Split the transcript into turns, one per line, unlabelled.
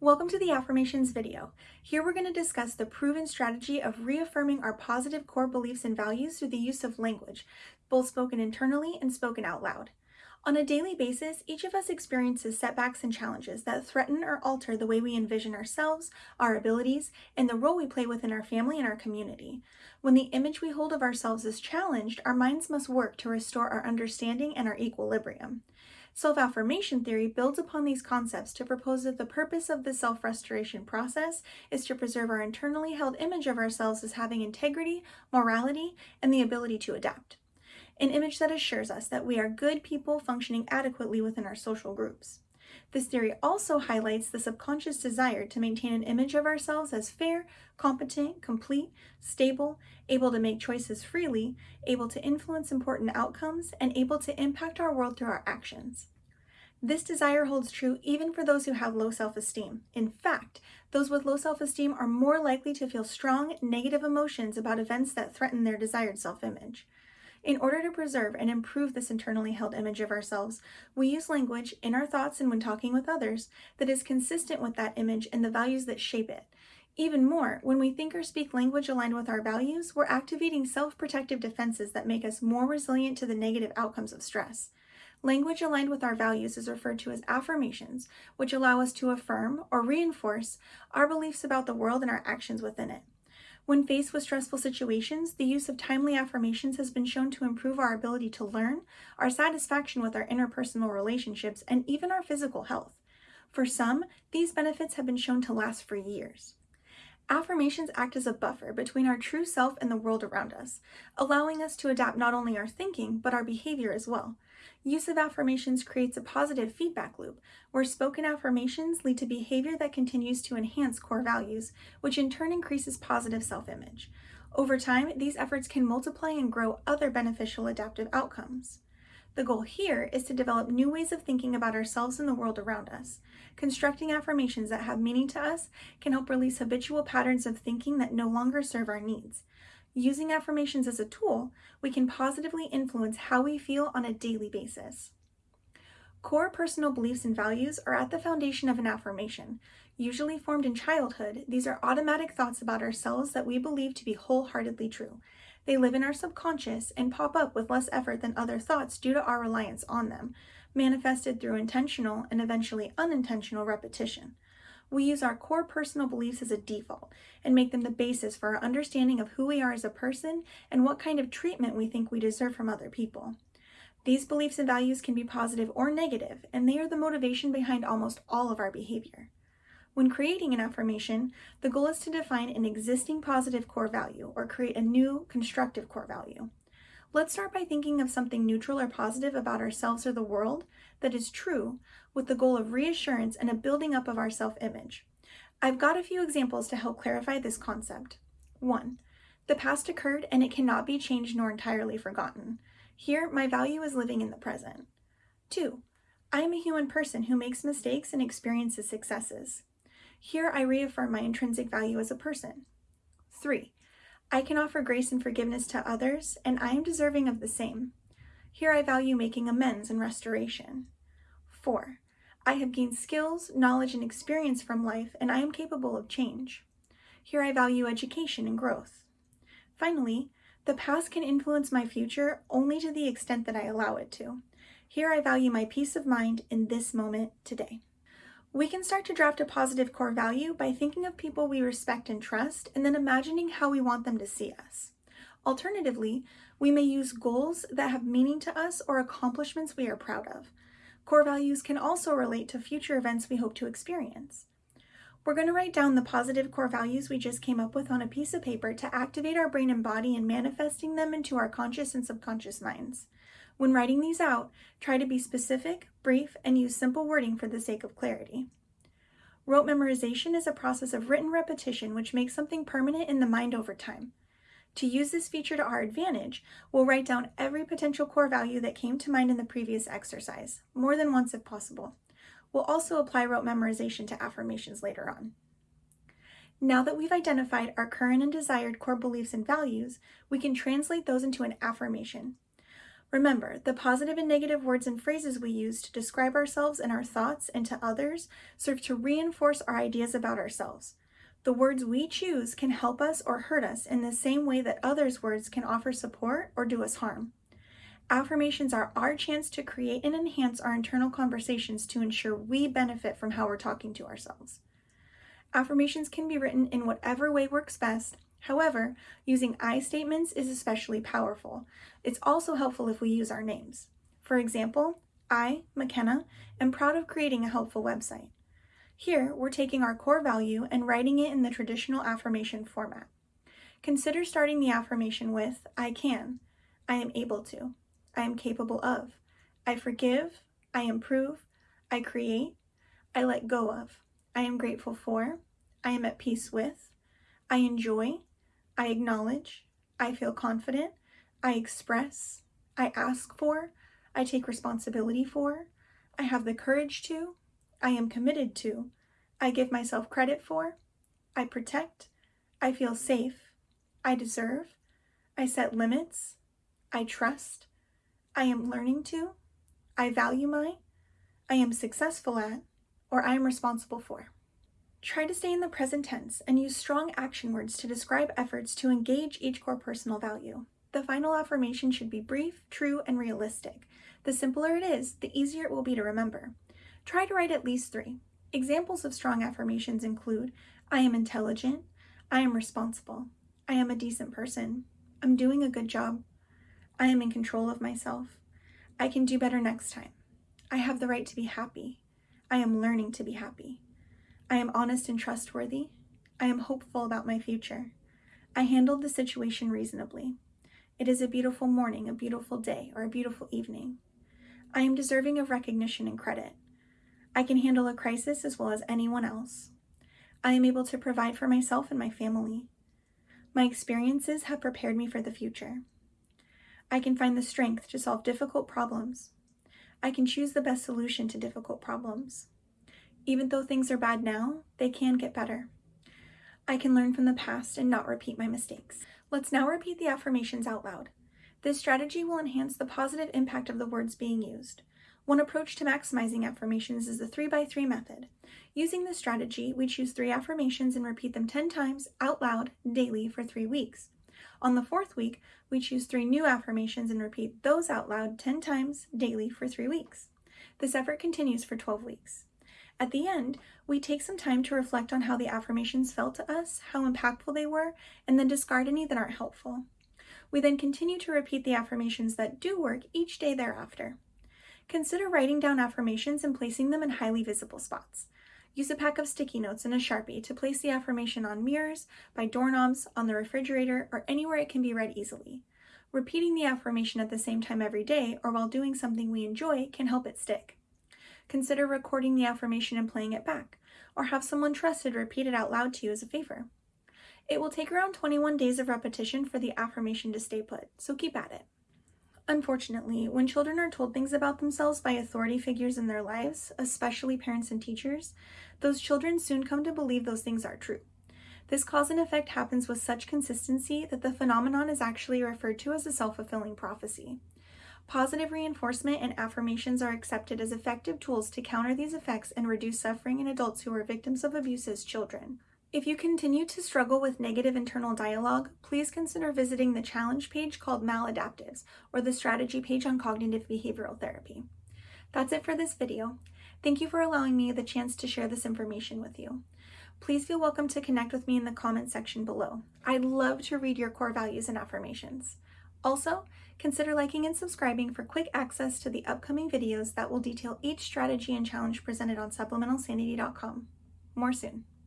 Welcome to the affirmations video. Here we're going to discuss the proven strategy of reaffirming our positive core beliefs and values through the use of language, both spoken internally and spoken out loud. On a daily basis, each of us experiences setbacks and challenges that threaten or alter the way we envision ourselves, our abilities, and the role we play within our family and our community. When the image we hold of ourselves is challenged, our minds must work to restore our understanding and our equilibrium. Self-affirmation theory builds upon these concepts to propose that the purpose of the self-restoration process is to preserve our internally held image of ourselves as having integrity, morality, and the ability to adapt. An image that assures us that we are good people functioning adequately within our social groups. This theory also highlights the subconscious desire to maintain an image of ourselves as fair, competent, complete, stable, able to make choices freely, able to influence important outcomes, and able to impact our world through our actions. This desire holds true even for those who have low self-esteem. In fact, those with low self-esteem are more likely to feel strong, negative emotions about events that threaten their desired self-image. In order to preserve and improve this internally held image of ourselves, we use language in our thoughts and when talking with others that is consistent with that image and the values that shape it. Even more, when we think or speak language aligned with our values, we're activating self-protective defenses that make us more resilient to the negative outcomes of stress. Language aligned with our values is referred to as affirmations, which allow us to affirm or reinforce our beliefs about the world and our actions within it. When faced with stressful situations, the use of timely affirmations has been shown to improve our ability to learn, our satisfaction with our interpersonal relationships, and even our physical health. For some, these benefits have been shown to last for years. Affirmations act as a buffer between our true self and the world around us, allowing us to adapt not only our thinking, but our behavior as well. Use of affirmations creates a positive feedback loop, where spoken affirmations lead to behavior that continues to enhance core values, which in turn increases positive self-image. Over time, these efforts can multiply and grow other beneficial adaptive outcomes. The goal here is to develop new ways of thinking about ourselves and the world around us. Constructing affirmations that have meaning to us can help release habitual patterns of thinking that no longer serve our needs. Using affirmations as a tool, we can positively influence how we feel on a daily basis. Core personal beliefs and values are at the foundation of an affirmation. Usually formed in childhood, these are automatic thoughts about ourselves that we believe to be wholeheartedly true. They live in our subconscious and pop up with less effort than other thoughts due to our reliance on them, manifested through intentional and eventually unintentional repetition we use our core personal beliefs as a default and make them the basis for our understanding of who we are as a person and what kind of treatment we think we deserve from other people. These beliefs and values can be positive or negative, and they are the motivation behind almost all of our behavior. When creating an affirmation, the goal is to define an existing positive core value or create a new constructive core value. Let's start by thinking of something neutral or positive about ourselves or the world that is true with the goal of reassurance and a building up of our self-image. I've got a few examples to help clarify this concept. 1. The past occurred and it cannot be changed nor entirely forgotten. Here, my value is living in the present. 2. I am a human person who makes mistakes and experiences successes. Here, I reaffirm my intrinsic value as a person. 3. I can offer grace and forgiveness to others, and I am deserving of the same. Here I value making amends and restoration. 4. I have gained skills, knowledge, and experience from life, and I am capable of change. Here I value education and growth. Finally, the past can influence my future only to the extent that I allow it to. Here I value my peace of mind in this moment today. We can start to draft a positive core value by thinking of people we respect and trust and then imagining how we want them to see us. Alternatively, we may use goals that have meaning to us or accomplishments we are proud of. Core values can also relate to future events we hope to experience. We're going to write down the positive core values we just came up with on a piece of paper to activate our brain and body in manifesting them into our conscious and subconscious minds. When writing these out, try to be specific, brief, and use simple wording for the sake of clarity. Rote memorization is a process of written repetition which makes something permanent in the mind over time. To use this feature to our advantage, we'll write down every potential core value that came to mind in the previous exercise, more than once if possible. We'll also apply rote memorization to affirmations later on. Now that we've identified our current and desired core beliefs and values, we can translate those into an affirmation. Remember, the positive and negative words and phrases we use to describe ourselves and our thoughts and to others serve to reinforce our ideas about ourselves. The words we choose can help us or hurt us in the same way that others' words can offer support or do us harm. Affirmations are our chance to create and enhance our internal conversations to ensure we benefit from how we're talking to ourselves. Affirmations can be written in whatever way works best. However, using I statements is especially powerful. It's also helpful if we use our names. For example, I, McKenna, am proud of creating a helpful website. Here, we're taking our core value and writing it in the traditional affirmation format. Consider starting the affirmation with I can, I am able to, I am capable of. I forgive. I improve. I create. I let go of. I am grateful for. I am at peace with. I enjoy. I acknowledge. I feel confident. I express. I ask for. I take responsibility for. I have the courage to. I am committed to. I give myself credit for. I protect. I feel safe. I deserve. I set limits. I trust. I am learning to, I value my, I am successful at, or I am responsible for. Try to stay in the present tense and use strong action words to describe efforts to engage each core personal value. The final affirmation should be brief, true, and realistic. The simpler it is, the easier it will be to remember. Try to write at least three. Examples of strong affirmations include I am intelligent, I am responsible, I am a decent person, I'm doing a good job, I am in control of myself. I can do better next time. I have the right to be happy. I am learning to be happy. I am honest and trustworthy. I am hopeful about my future. I handled the situation reasonably. It is a beautiful morning, a beautiful day, or a beautiful evening. I am deserving of recognition and credit. I can handle a crisis as well as anyone else. I am able to provide for myself and my family. My experiences have prepared me for the future. I can find the strength to solve difficult problems. I can choose the best solution to difficult problems. Even though things are bad now, they can get better. I can learn from the past and not repeat my mistakes. Let's now repeat the affirmations out loud. This strategy will enhance the positive impact of the words being used. One approach to maximizing affirmations is the 3x3 method. Using this strategy, we choose three affirmations and repeat them 10 times out loud daily for three weeks. On the fourth week, we choose three new affirmations and repeat those out loud 10 times daily for three weeks. This effort continues for 12 weeks. At the end, we take some time to reflect on how the affirmations felt to us, how impactful they were, and then discard any that aren't helpful. We then continue to repeat the affirmations that do work each day thereafter. Consider writing down affirmations and placing them in highly visible spots. Use a pack of sticky notes and a Sharpie to place the affirmation on mirrors, by doorknobs, on the refrigerator, or anywhere it can be read easily. Repeating the affirmation at the same time every day or while doing something we enjoy can help it stick. Consider recording the affirmation and playing it back, or have someone trusted repeat it out loud to you as a favor. It will take around 21 days of repetition for the affirmation to stay put, so keep at it. Unfortunately, when children are told things about themselves by authority figures in their lives, especially parents and teachers, those children soon come to believe those things are true. This cause and effect happens with such consistency that the phenomenon is actually referred to as a self-fulfilling prophecy. Positive reinforcement and affirmations are accepted as effective tools to counter these effects and reduce suffering in adults who are victims of abuse as children. If you continue to struggle with negative internal dialogue, please consider visiting the challenge page called Maladaptives or the strategy page on cognitive behavioral therapy. That's it for this video. Thank you for allowing me the chance to share this information with you. Please feel welcome to connect with me in the comment section below. I'd love to read your core values and affirmations. Also, consider liking and subscribing for quick access to the upcoming videos that will detail each strategy and challenge presented on supplementalsanity.com. More soon.